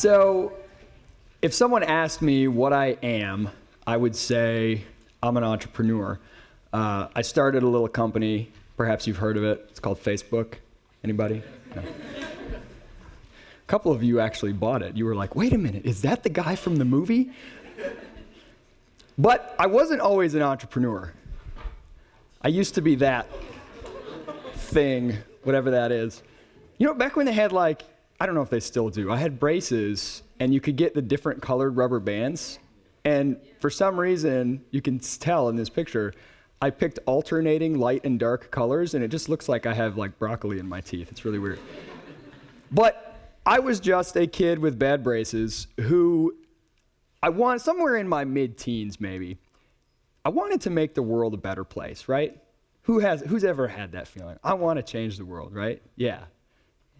So, if someone asked me what I am, I would say I'm an entrepreneur. Uh, I started a little company. Perhaps you've heard of it. It's called Facebook. Anybody? No. A couple of you actually bought it. You were like, wait a minute, is that the guy from the movie? But I wasn't always an entrepreneur. I used to be that thing, whatever that is. You know, back when they had like, I don't know if they still do, I had braces and you could get the different colored rubber bands. And for some reason, you can tell in this picture, I picked alternating light and dark colors, and it just looks like I have like broccoli in my teeth. It's really weird. but I was just a kid with bad braces who I want somewhere in my mid-teens maybe. I wanted to make the world a better place, right? Who has who's ever had that feeling? I want to change the world, right? Yeah.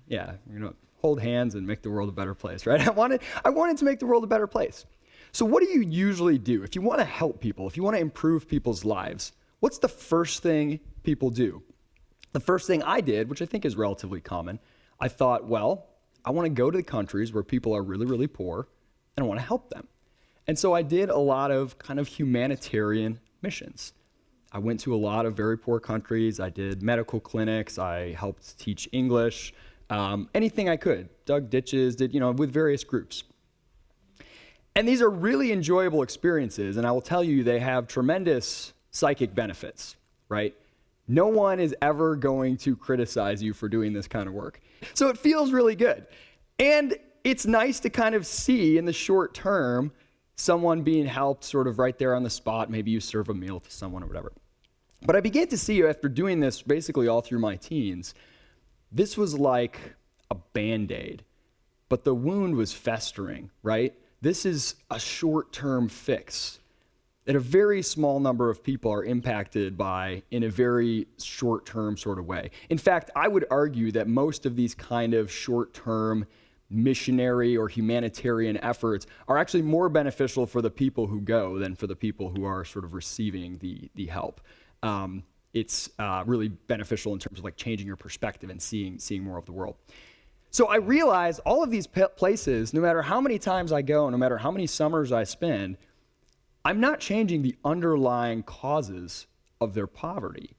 Yeah, you know, hold hands and make the world a better place, right? I wanted I wanted to make the world a better place. So what do you usually do if you want to help people, if you want to improve people's lives? What's the first thing people do? The first thing I did, which I think is relatively common, I thought, well, I want to go to the countries where people are really, really poor, and I want to help them. And so I did a lot of kind of humanitarian missions. I went to a lot of very poor countries. I did medical clinics. I helped teach English, um, anything I could. Dug ditches, did, you know, with various groups. And these are really enjoyable experiences, and I will tell you, they have tremendous psychic benefits, right? No one is ever going to criticize you for doing this kind of work. So it feels really good. And it's nice to kind of see in the short term someone being helped sort of right there on the spot. Maybe you serve a meal to someone or whatever. But I began to see after doing this basically all through my teens, this was like a band aid, but the wound was festering, right? This is a short term fix that a very small number of people are impacted by in a very short term sort of way. In fact, I would argue that most of these kind of short term missionary or humanitarian efforts are actually more beneficial for the people who go than for the people who are sort of receiving the, the help. Um, it's uh, really beneficial in terms of like changing your perspective and seeing, seeing more of the world. So I realize all of these places, no matter how many times I go, no matter how many summers I spend, I'm not changing the underlying causes of their poverty.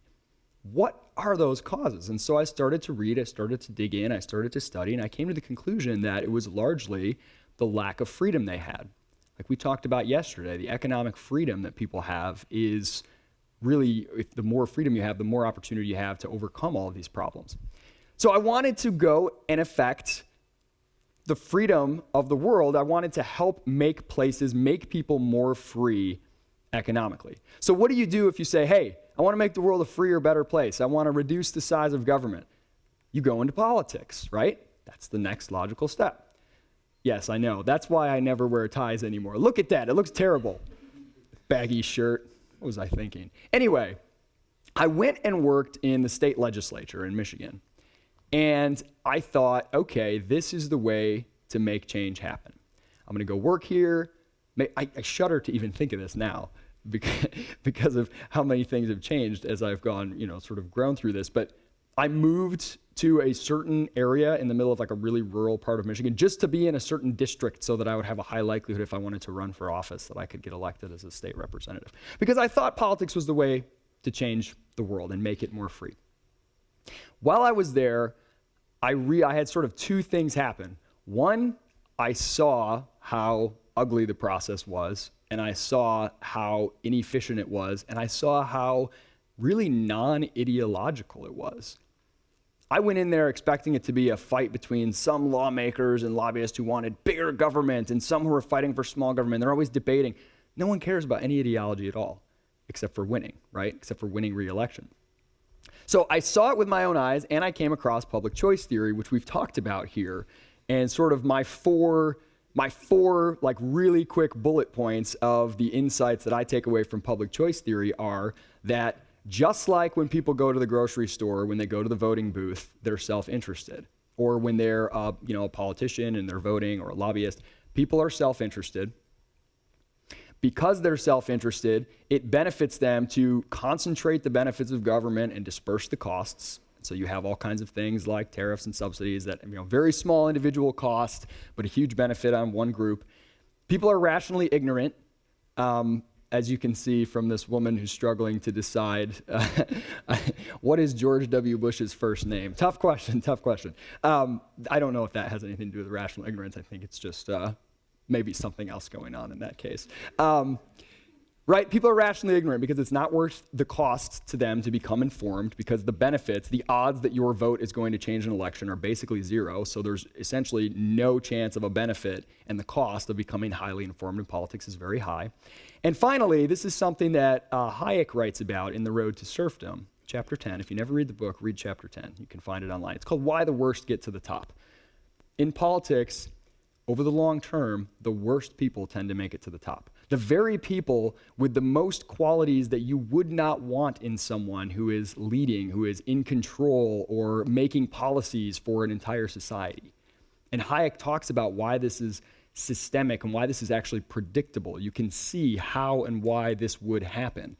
What are those causes? And so I started to read, I started to dig in, I started to study, and I came to the conclusion that it was largely the lack of freedom they had. Like we talked about yesterday, the economic freedom that people have is really, if the more freedom you have, the more opportunity you have to overcome all of these problems. So I wanted to go and affect the freedom of the world, I wanted to help make places, make people more free economically. So, what do you do if you say, hey, I want to make the world a freer, better place? I want to reduce the size of government. You go into politics, right? That's the next logical step. Yes, I know. That's why I never wear ties anymore. Look at that. It looks terrible. Baggy shirt. What was I thinking? Anyway, I went and worked in the state legislature in Michigan. And I thought, okay, this is the way to make change happen. I'm going to go work here. I, I, shudder to even think of this now because, because of how many things have changed as I've gone, you know, sort of grown through this. But I moved to a certain area in the middle of like a really rural part of Michigan just to be in a certain district so that I would have a high likelihood if I wanted to run for office that I could get elected as a state representative. Because I thought politics was the way to change the world and make it more free. While I was there, I, re- I had sort of two things happen. One, I saw how ugly the process was, and I saw how inefficient it was, and I saw how really non ideological it was. I went in there expecting it to be a fight between some lawmakers and lobbyists who wanted bigger government and some who were fighting for small government. They're always debating. No one cares about any ideology at all, except for winning, right? Except for winning re election. So I saw it with my own eyes, and I came across public choice theory, which we've talked about here, and sort of my four my four like really quick bullet points of the insights that I take away from public choice theory are that just like when people go to the grocery store, when they go to the voting booth, they're self-interested, or when they're uh, you know a politician and they're voting or a lobbyist, people are self-interested because they're self interested, it benefits them to concentrate the benefits of government and disperse the costs. So you have all kinds of things like tariffs and subsidies that, you know, very small individual cost, but a huge benefit on one group. People are rationally ignorant. Um, as you can see from this woman who's struggling to decide uh, what is George W. Bush's first name. Tough question, tough question. Um, I don't know if that has anything to do with rational ignorance. I think it's just uh, maybe something else going on in that case. Um, right? People are rationally ignorant because it's not worth the cost to them to become informed because the benefits, the odds that your vote is going to change an election are basically zero. So there's essentially no chance of a benefit, and the cost of becoming highly informed in politics is very high. And finally, this is something that uh, Hayek writes about in The Road to Serfdom, chapter 10. If you never read the book, read chapter 10. You can find it online. It's called Why the Worst Get to the Top. In politics, over the long term, the worst people tend to make it to the top. The very people with the most qualities that you would not want in someone who is leading, who is in control, or making policies for an entire society. And Hayek talks about why this is systemic and why this is actually predictable. You can see how and why this would happen.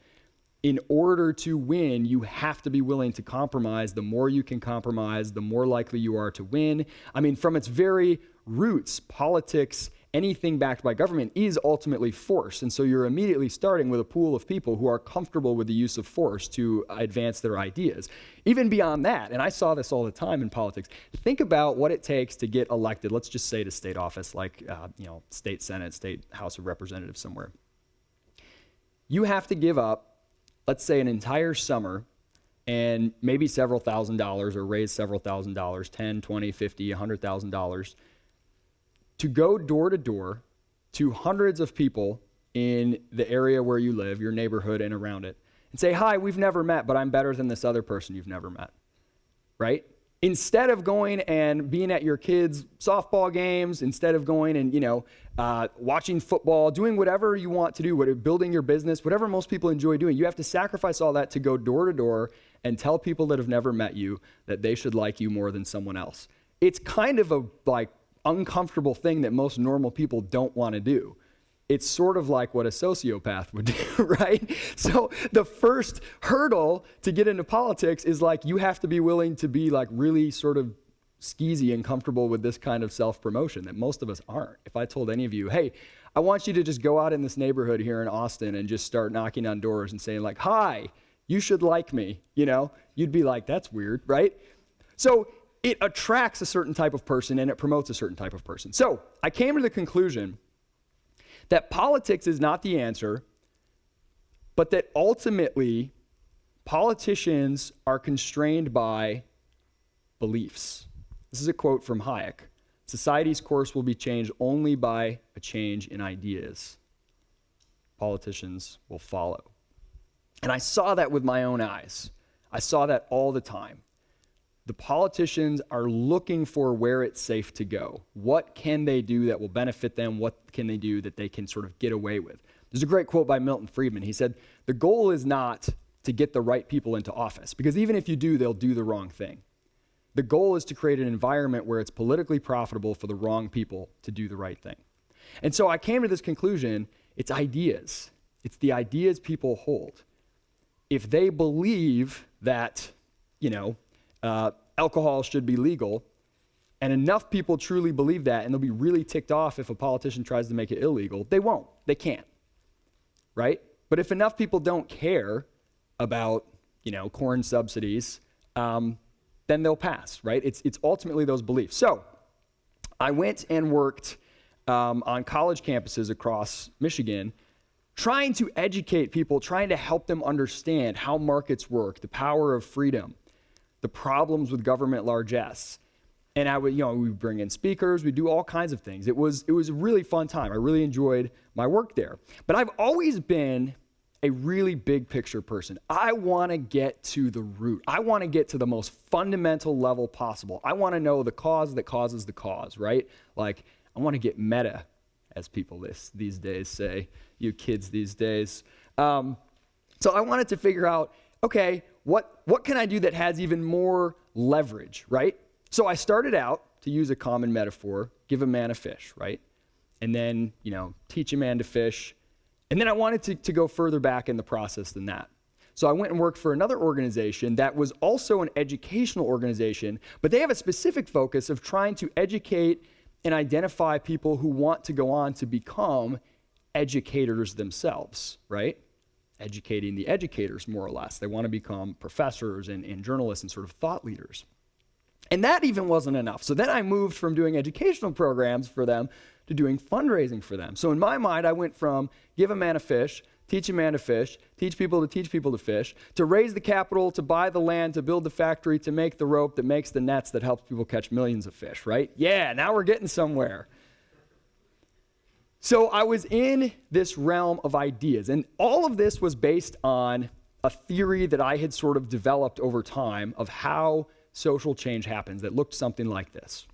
In order to win, you have to be willing to compromise. The more you can compromise, the more likely you are to win. I mean, from its very roots, politics, anything backed by government is ultimately force. And so you're immediately starting with a pool of people who are comfortable with the use of force to advance their ideas. Even beyond that, and I saw this all the time in politics, think about what it takes to get elected, let's just say to state office, like, uh, you know, state senate, state house of representatives somewhere. You have to give up, let's say, an entire summer and maybe several thousand dollars or raise several thousand dollars 10 20 50 100000 dollars to go door to door to hundreds of people in the area where you live, your neighborhood, and around it, and say, Hi, we've never met, but I'm better than this other person you've never met. Right? Instead of going and being at your kids' softball games, instead of going and, you know, uh, watching football, doing whatever you want to do, whatever, building your business, whatever most people enjoy doing, you have to sacrifice all that to go door to door and tell people that have never met you that they should like you more than someone else. It's kind of a like uncomfortable thing that most normal people don't want to do. It's sort of like what a sociopath would do, right? So the first hurdle to get into politics is like you have to be willing to be like really sort of skeezy and comfortable with this kind of self promotion that most of us aren't. If I told any of you, hey, I want you to just go out in this neighborhood here in Austin and just start knocking on doors and saying, like, hi, you should like me, you know, you'd be like, that's weird, right? So it attracts a certain type of person and it promotes a certain type of person. So I came to the conclusion that politics is not the answer, but that ultimately politicians are constrained by beliefs. This is a quote from Hayek Society's course will be changed only by a change in ideas. Politicians will follow. And I saw that with my own eyes. I saw that all the time the politicians are looking for where it's safe to go. What can they do that will benefit them? What can they do that they can sort of get away with? There's a great quote by Milton Friedman. He said, The goal is not to get the right people into office, because even if you do, they'll do the wrong thing. The goal is to create an environment where it's politically profitable for the wrong people to do the right thing. And so I came to this conclusion it's ideas, it's the ideas people hold. If they believe that, you know, uh, alcohol should be legal, and enough people truly believe that, and they'll be really ticked off if a politician tries to make it illegal, they won't. They can't. Right? But if enough people don't care about, you know, corn subsidies, um, then they'll pass, right? It's, it's ultimately those beliefs. So I went and worked um, on college campuses across Michigan trying to educate people, trying to help them understand how markets work, the power of freedom, the problems with government largesse. And I would, you know, we bring in speakers, we do all kinds of things. It was, it was a really fun time. I really enjoyed my work there. But I've always been a really big picture person. I want to get to the root. I want to get to the most fundamental level possible. I want to know the cause that causes the cause, right? Like, I want to get meta, as people this, these days say, you kids these days. Um, so I wanted to figure out okay, what, what can I do that has even more leverage, right? So I started out, to use a common metaphor, give a man a fish, right? And then, you know, teach a man to fish. And then I wanted to, to go further back in the process than that. So I went and worked for another organization that was also an educational organization, but they have a specific focus of trying to educate and identify people who want to go on to become educators themselves, right? Educating the educators, more or less. They want to become professors and, and journalists and sort of thought leaders. And that even wasn't enough. So then I moved from doing educational programs for them to doing fundraising for them. So in my mind, I went from give a man a fish, teach a man to fish, teach people to teach people to fish, to raise the capital, to buy the land, to build the factory, to make the rope that makes the nets that helps people catch millions of fish, right? Yeah, now we're getting somewhere. So I was in this realm of ideas, and all of this was based on a theory that I had sort of developed over time of how social change happens that looked something like this.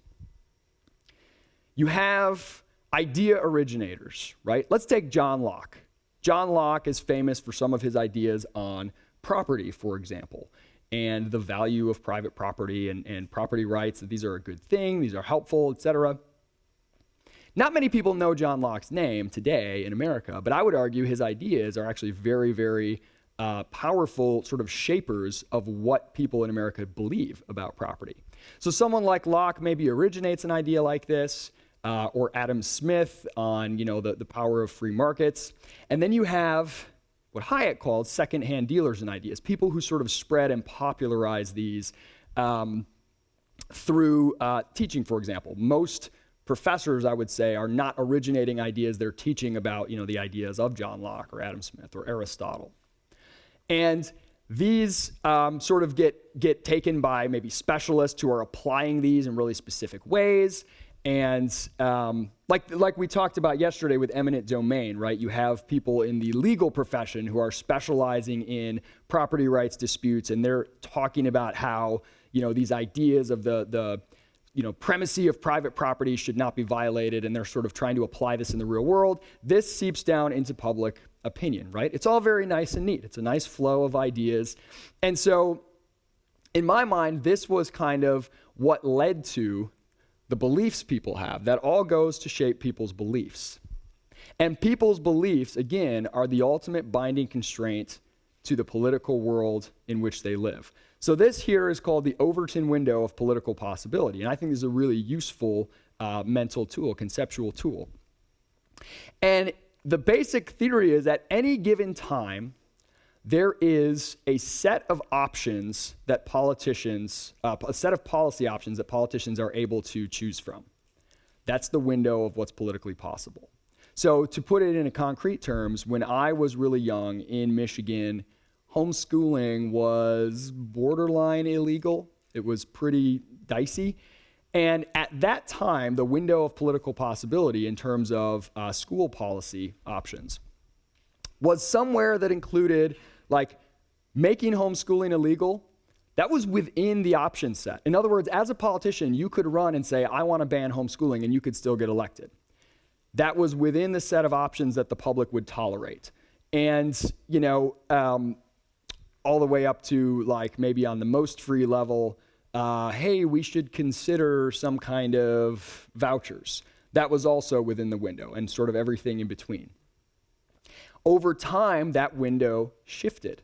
You have idea originators, right? Let's take John Locke. John Locke is famous for some of his ideas on property, for example, and the value of private property and, and property rights, that these are a good thing, these are helpful, etc. Not many people know John Locke's name today in America, but I would argue his ideas are actually very, very uh, powerful sort of shapers of what people in America believe about property. So someone like Locke maybe originates an idea like this, uh, or Adam Smith on you know the, the power of free markets. And then you have what Hayek called secondhand dealers in ideas, people who sort of spread and popularize these um, through uh, teaching, for example. Most professors, I would say, are not originating ideas, they're teaching about you know, the ideas of John Locke or Adam Smith or Aristotle. And these um, sort of get, get taken by maybe specialists who are applying these in really specific ways. And um, like, like we talked about yesterday with eminent domain, right? You have people in the legal profession who are specializing in property rights disputes, and they're talking about how you know these ideas of the the you know primacy of private property should not be violated, and they're sort of trying to apply this in the real world. This seeps down into public opinion, right? It's all very nice and neat. It's a nice flow of ideas, and so in my mind, this was kind of what led to the beliefs people have. That all goes to shape people's beliefs. And people's beliefs, again, are the ultimate binding constraint to the political world in which they live. So, this here is called the Overton window of political possibility. And I think this is a really useful uh, mental tool, conceptual tool. And the basic theory is at any given time, there is a set of options that politicians, uh, a set of policy options that politicians are able to choose from. That's the window of what's politically possible. So, to put it in concrete terms, when I was really young in Michigan, homeschooling was borderline illegal. It was pretty dicey. And at that time, the window of political possibility in terms of uh, school policy options was somewhere that included like making homeschooling illegal, that was within the option set. In other words, as a politician, you could run and say, I want to ban homeschooling, and you could still get elected. That was within the set of options that the public would tolerate. And, you know, um, all the way up to like maybe on the most free level, uh, hey, we should consider some kind of vouchers. That was also within the window, and sort of everything in between. Over time, that window shifted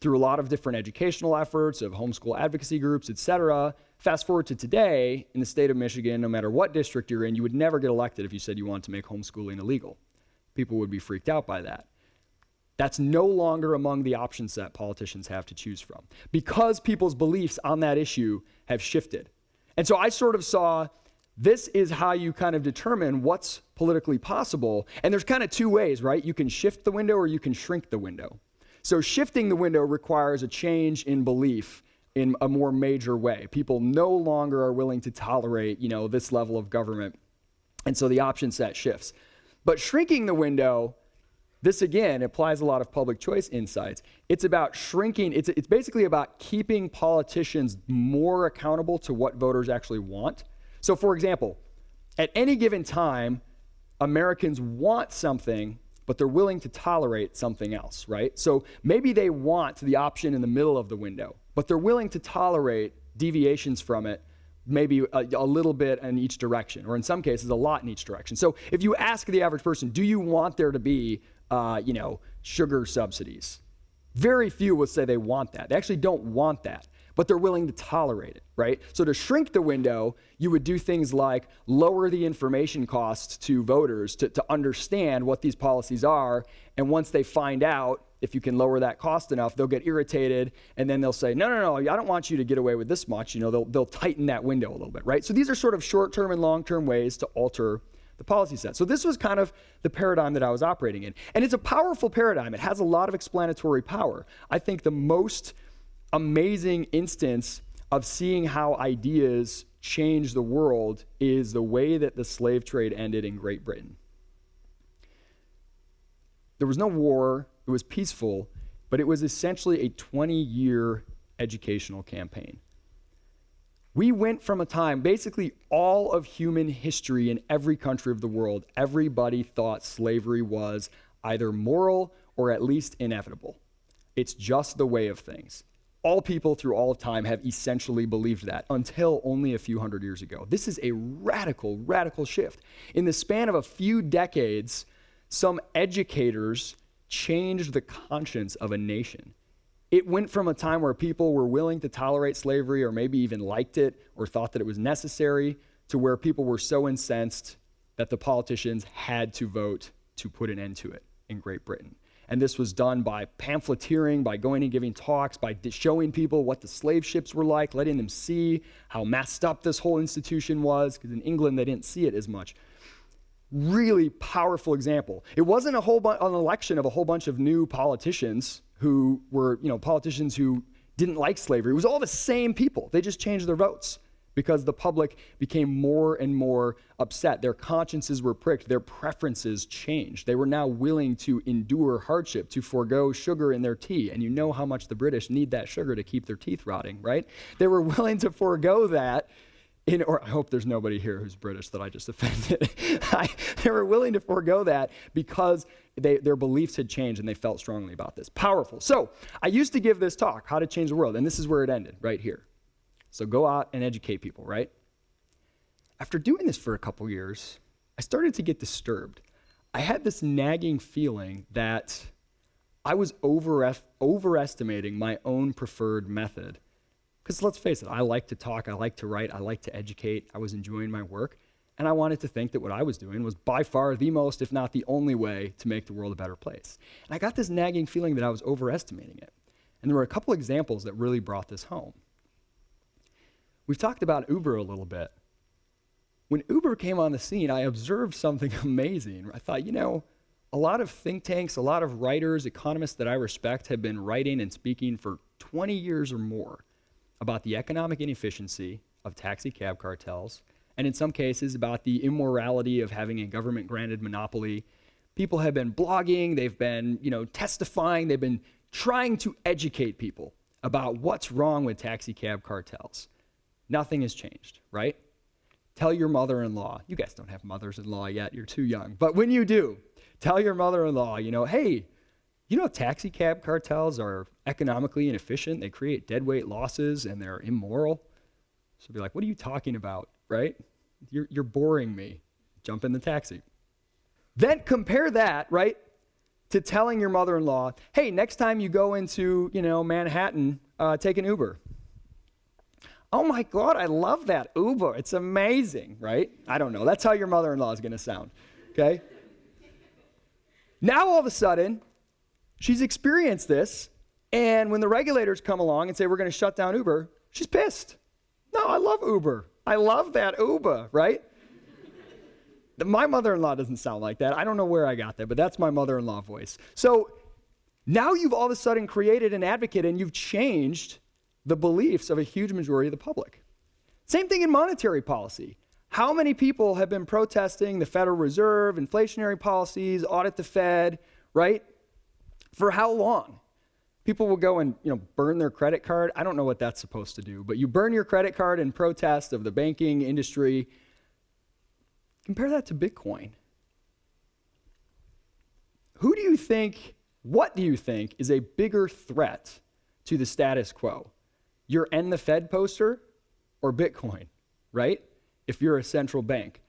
through a lot of different educational efforts of homeschool advocacy groups, et cetera. Fast forward to today, in the state of Michigan, no matter what district you're in, you would never get elected if you said you wanted to make homeschooling illegal. People would be freaked out by that. That's no longer among the options that politicians have to choose from because people's beliefs on that issue have shifted. And so I sort of saw this is how you kind of determine what's politically possible. And there's kind of two ways, right? You can shift the window or you can shrink the window. So shifting the window requires a change in belief in a more major way. People no longer are willing to tolerate, you know, this level of government. And so the option set shifts. But shrinking the window, this again applies a lot of public choice insights. It's about shrinking, it's, it's basically about keeping politicians more accountable to what voters actually want so, for example, at any given time, Americans want something, but they're willing to tolerate something else, right? So maybe they want the option in the middle of the window, but they're willing to tolerate deviations from it, maybe a, a, little bit in each direction, or in some cases, a lot in each direction. So if you ask the average person, do you want there to be, uh, you know, sugar subsidies? Very few will say they want that. They actually don't want that, but they're willing to tolerate it, right? So to shrink the window, you would do things like lower the information costs to voters to, to understand what these policies are. And once they find out, if you can lower that cost enough, they'll get irritated and then they'll say, no, no, no, I don't want you to get away with this much. You know, they'll, they'll tighten that window a little bit, right? So these are sort of short term and long term ways to alter the policy set. So this was kind of the paradigm that I was operating in. And it's a powerful paradigm. It has a lot of explanatory power. I think the most amazing instance of seeing how ideas change the world is the way that the slave trade ended in Great Britain. There was no war, it was peaceful, but it was essentially a 20 year educational campaign. We went from a time, basically all of human history in every country of the world, everybody thought slavery was either moral or at least inevitable. It's just the way of things. All people through all of time have essentially believed that until only a few hundred years ago. This is a radical, radical shift. In the span of a few decades, some educators changed the conscience of a nation. It went from a time where people were willing to tolerate slavery or maybe even liked it or thought that it was necessary to where people were so incensed that the politicians had to vote to put an end to it in Great Britain. And this was done by pamphleteering, by going and giving talks, by showing people what the slave ships were like, letting them see how messed up this whole institution was, because in England they didn't see it as much. Really powerful example. It wasn't a whole bu- an election of a whole bunch of new politicians who were, you know, politicians who didn't like slavery. It was all the same people. They just changed their votes because the public became more and more upset. Their consciences were pricked, their preferences changed. They were now willing to endure hardship, to forego sugar in their tea. And you know how much the British need that sugar to keep their teeth rotting, right? They were willing to forego that in, or I hope there's nobody here who's British that I just offended. I, they were willing to forego that because they, their beliefs had changed and they felt strongly about this. Powerful. So I used to give this talk, How to Change the World, and this is where it ended, right here. So go out and educate people, right? After doing this for a couple years, I started to get disturbed. I had this nagging feeling that I was over, overestimating my own preferred method because let's face it, I like to talk, I like to write, I like to educate, I was enjoying my work, and I wanted to think that what I was doing was by far the most, if not the only way, to make the world a better place. And I got this nagging feeling that I was overestimating it. And there were a couple examples that really brought this home. We've talked about Uber a little bit. When Uber came on the scene, I observed something amazing. I thought, you know, a lot of think tanks, a lot of writers, economists that I respect have been writing and speaking for 20 years or more about the economic inefficiency of taxi cab cartels, and in some cases about the immorality of having a government granted monopoly. People have been blogging, they've been, you know, testifying, they've been trying to educate people about what's wrong with taxi cab cartels. Nothing has changed, right? Tell your mother in law, you guys don't have mothers in law yet, you're too young, but when you do, tell your mother in law, you know, hey, you know, taxi cab cartels are economically inefficient. They create deadweight losses and they're immoral. So be like, what are you talking about, right? You're, you're boring me. Jump in the taxi. Then compare that, right, to telling your mother-in-law, hey, next time you go into, you know, Manhattan, uh, take an Uber. Oh my God, I love that Uber. It's amazing, right? I don't know. That's how your mother-in-law is going to sound, okay? Now all of a sudden, She's experienced this, and when the regulators come along and say we're going to shut down Uber, she's pissed. No, I love Uber. I love that Uber, right? my mother-in-law doesn't sound like that. I don't know where I got that, but that's my mother-in-law voice. So now you've all of a sudden created an advocate and you've changed the beliefs of a huge majority of the public. Same thing in monetary policy. How many people have been protesting the Federal Reserve, inflationary policies, audit the Fed, right? For how long? People will go and you know burn their credit card. I don't know what that's supposed to do, but you burn your credit card in protest of the banking industry. Compare that to Bitcoin. Who do you think, what do you think is a bigger threat to the status quo? Your end the Fed poster or Bitcoin, right? If you're a central bank.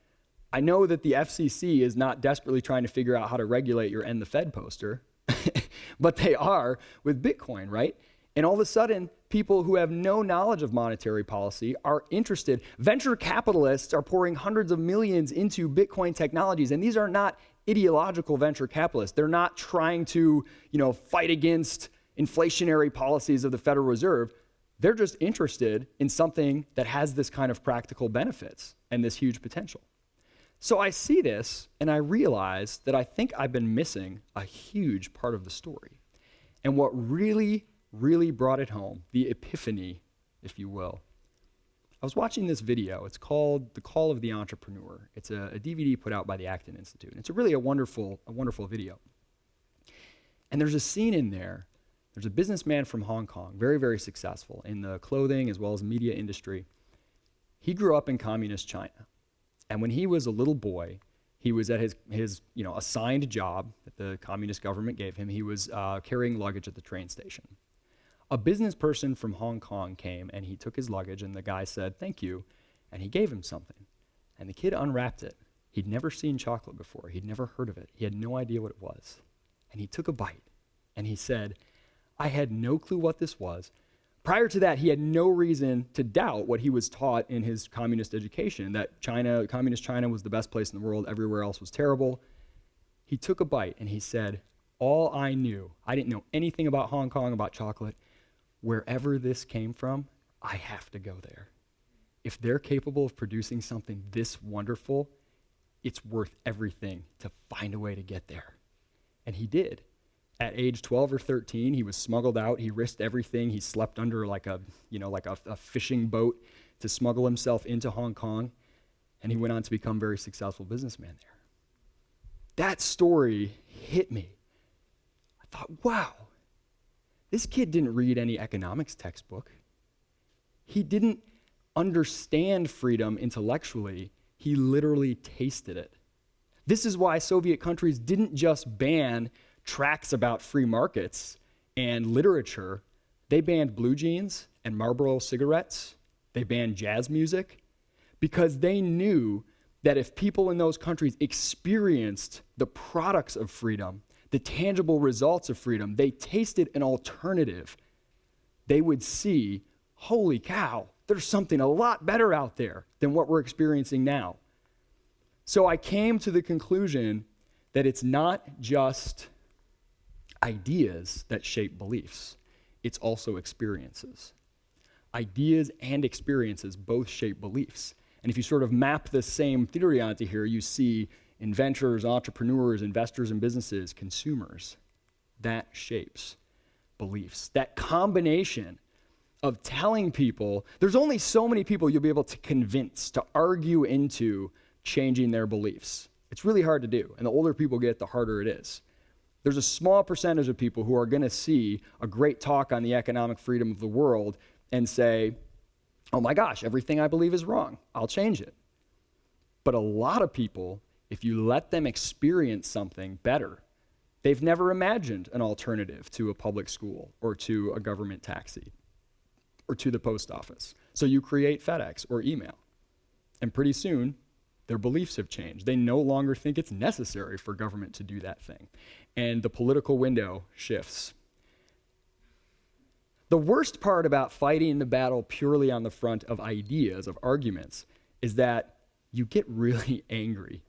I know that the FCC is not desperately trying to figure out how to regulate your end the Fed poster. but they are with Bitcoin, right? And all of a sudden, people who have no knowledge of monetary policy are interested. Venture capitalists are pouring hundreds of millions into Bitcoin technologies, and these are not ideological venture capitalists. They're not trying to, you know, fight against inflationary policies of the Federal Reserve. They're just interested in something that has this kind of practical benefits and this huge potential. So I see this and I realize that I think I've been missing a huge part of the story. And what really, really brought it home, the epiphany, if you will, I was watching this video. It's called The Call of the Entrepreneur. It's a, a DVD put out by the Acton Institute. And it's a really a wonderful, a wonderful video. And there's a scene in there. There's a businessman from Hong Kong, very, very successful in the clothing as well as media industry. He grew up in communist China. And when he was a little boy, he was at his, his you know, assigned job that the communist government gave him. He was uh, carrying luggage at the train station a business person from Hong Kong came and he took his luggage and the guy said, Thank you. And he gave him something. And the kid unwrapped it. He'd never seen chocolate before, he'd never heard of it. He had no idea what it was. And he took a bite and he said, I had no clue what this was. Prior to that, he had no reason to doubt what he was taught in his communist education that China, communist China was the best place in the world, everywhere else was terrible. He took a bite and he said, All I knew, I didn't know anything about Hong Kong, about chocolate wherever this came from, I have to go there. If they're capable of producing something this wonderful, it's worth everything to find a way to get there. And he did. At age 12 or 13, he was smuggled out. He risked everything. He slept under like a, you know, like a, a fishing boat to smuggle himself into Hong Kong. And he went on to become a very successful businessman there. That story hit me. I thought, wow, this kid didn't read any economics textbook. He didn't understand freedom intellectually, he literally tasted it. This is why Soviet countries didn't just ban tracts about free markets and literature, they banned blue jeans and Marlboro cigarettes, they banned jazz music, because they knew that if people in those countries experienced the products of freedom, the tangible results of freedom, they tasted an alternative, they would see, holy cow, there's something a lot better out there than what we're experiencing now. So I came to the conclusion that it's not just ideas that shape beliefs, it's also experiences. Ideas and experiences both shape beliefs. And if you sort of map the same theory onto here, you see inventors, entrepreneurs, investors in businesses, consumers. That shapes beliefs. That combination of telling people, there's only so many people you'll be able to convince, to argue into changing their beliefs. It's really hard to do. And the older people get, the harder it is. There's a small percentage of people who are going to see a great talk on the economic freedom of the world and say, oh my gosh, everything I believe is wrong. I'll change it. But a lot of people if you let them experience something better, they've never imagined an alternative to a public school or to a government taxi or to the post office. So you create FedEx or email. And pretty soon, their beliefs have changed. They no longer think it's necessary for government to do that thing. And the political window shifts. The worst part about fighting the battle purely on the front of ideas, of arguments, is that you get really angry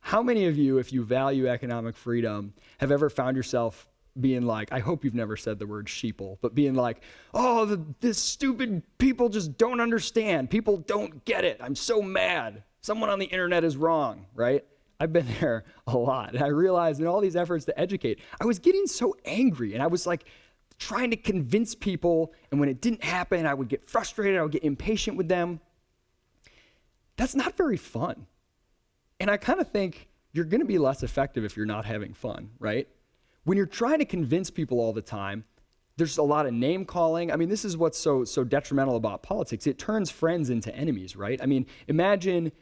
how many of you, if you value economic freedom, have ever found yourself being like, I hope you've never said the word sheeple, but being like, oh, the, this stupid people just don't understand. People don't get it. I'm so mad. Someone on the internet is wrong, right? I've been there a lot. And I realized in all these efforts to educate, I was getting so angry and I was like trying to convince people. And when it didn't happen, I would get frustrated. I would get impatient with them. That's not very fun. And I kind of think you're going to be less effective if you're not having fun, right? When you're trying to convince people all the time, there's a lot of name calling. I mean, this is what's so so detrimental about politics. It turns friends into enemies, right? I mean, imagine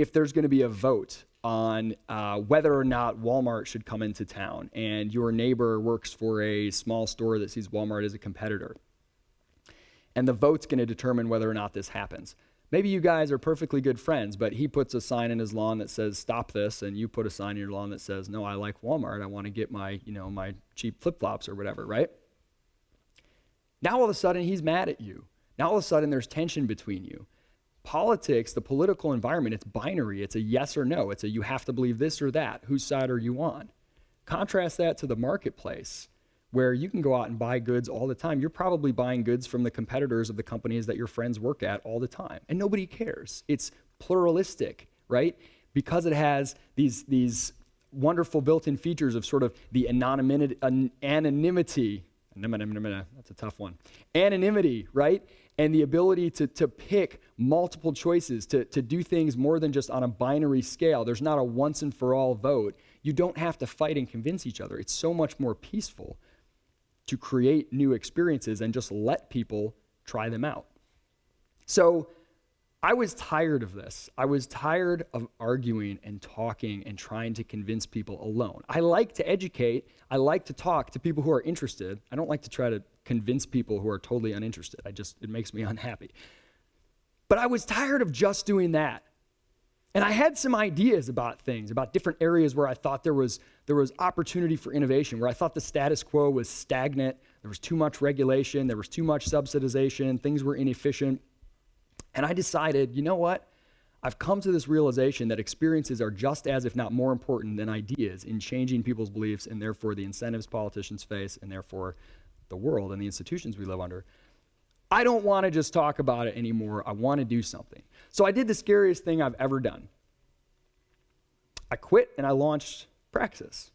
if there's going to be a vote on uh, whether or not Walmart should come into town, and your neighbor works for a small store that sees Walmart as a competitor, and the vote's going to determine whether or not this happens. Maybe you guys are perfectly good friends, but he puts a sign in his lawn that says "Stop this," and you put a sign in your lawn that says "No, I like Walmart. I want to get my, you know, my cheap flip-flops or whatever." Right? Now all of a sudden he's mad at you. Now all of a sudden there's tension between you. Politics, the political environment, it's binary. It's a yes or no. It's a you have to believe this or that. Whose side are you on? Contrast that to the marketplace where you can go out and buy goods all the time. You're probably buying goods from the competitors of the companies that your friends work at all the time, and nobody cares. It's pluralistic, right? Because it has these, these wonderful built in features of sort of the anonymity, anonymity, that's a tough one, anonymity, right? And the ability to, to pick multiple choices, to, to do things more than just on a binary scale. There's not a once and for all vote. You don't have to fight and convince each other. It's so much more peaceful to create new experiences and just let people try them out. So I was tired of this. I was tired of arguing and talking and trying to convince people alone. I like to educate, I like to talk to people who are interested. I don't like to try to convince people who are totally uninterested. I just it makes me unhappy. But I was tired of just doing that. And I had some ideas about things, about different areas where I thought there was, there was opportunity for innovation, where I thought the status quo was stagnant, there was too much regulation, there was too much subsidization, things were inefficient. And I decided, you know what? I've come to this realization that experiences are just as, if not more important than ideas in changing people's beliefs and therefore the incentives politicians face and therefore the world and the institutions we live under. I don't want to just talk about it anymore. I want to do something. So I did the scariest thing I've ever done. I quit and I launched Praxis.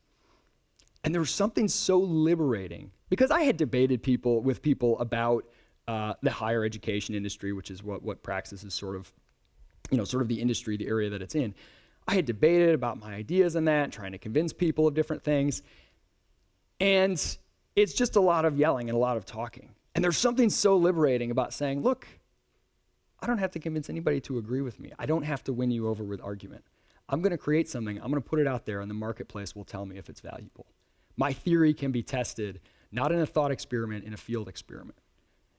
And there was something so liberating because I had debated people with people about uh, the higher education industry, which is what, what Praxis is sort of, you know, sort of the industry, the area that it's in. I had debated about my ideas on that, trying to convince people of different things. And it's just a lot of yelling and a lot of talking. And there's something so liberating about saying, look, I don't have to convince anybody to agree with me. I don't have to win you over with argument. I'm going to create something, I'm going to put it out there, and the marketplace will tell me if it's valuable. My theory can be tested, not in a thought experiment, in a field experiment.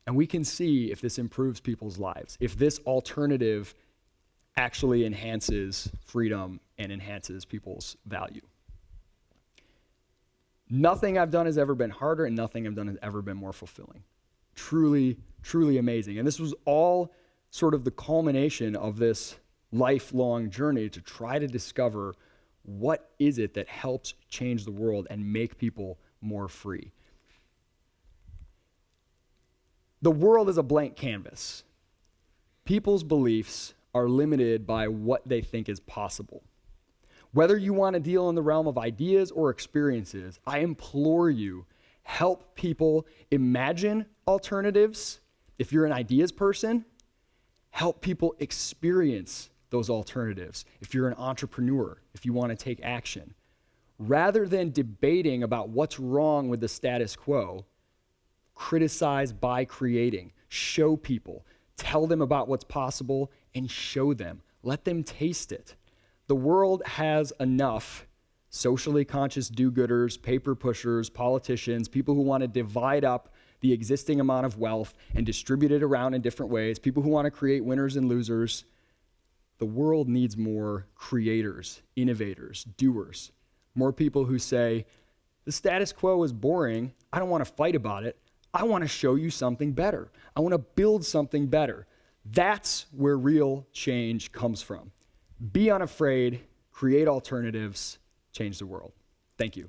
And we can see if this improves people's lives, if this alternative actually enhances freedom and enhances people's value. Nothing I've done has ever been harder, and nothing I've done has ever been more fulfilling truly, truly amazing. And this was all sort of the culmination of this lifelong journey to try to discover what is it that helps change the world and make people more free. The world is a blank canvas. People's beliefs are limited by what they think is possible. Whether you want to deal in the realm of ideas or experiences, I implore you help people imagine alternatives. If you're an ideas person, help people experience those alternatives. If you're an entrepreneur, if you want to take action, rather than debating about what's wrong with the status quo, criticize by creating, show people, tell them about what's possible, and show them. Let them taste it. The world has enough socially conscious do gooders, paper pushers, politicians, people who want to divide up the existing amount of wealth and distribute it around in different ways, people who want to create winners and losers. The world needs more creators, innovators, doers, more people who say, the status quo is boring. I don't want to fight about it. I want to show you something better. I want to build something better. That's where real change comes from. Be unafraid, create alternatives, change the world. Thank you.